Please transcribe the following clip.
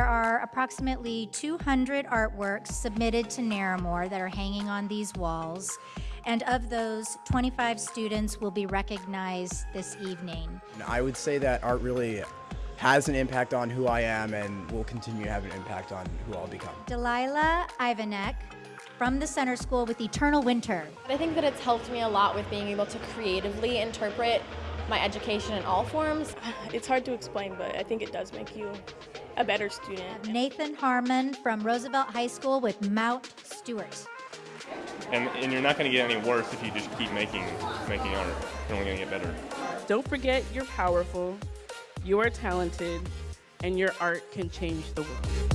are approximately 200 artworks submitted to Naramore that are hanging on these walls. And of those, 25 students will be recognized this evening. I would say that art really has an impact on who I am and will continue to have an impact on who I'll become. Delilah Ivanek from the Center School with Eternal Winter. I think that it's helped me a lot with being able to creatively interpret my education in all forms. It's hard to explain, but I think it does make you a better student. Nathan Harmon from Roosevelt High School with Mount Stuart. And, and you're not going to get any worse if you just keep making making art. You're only going to get better. Don't forget you're powerful, you are talented, and your art can change the world.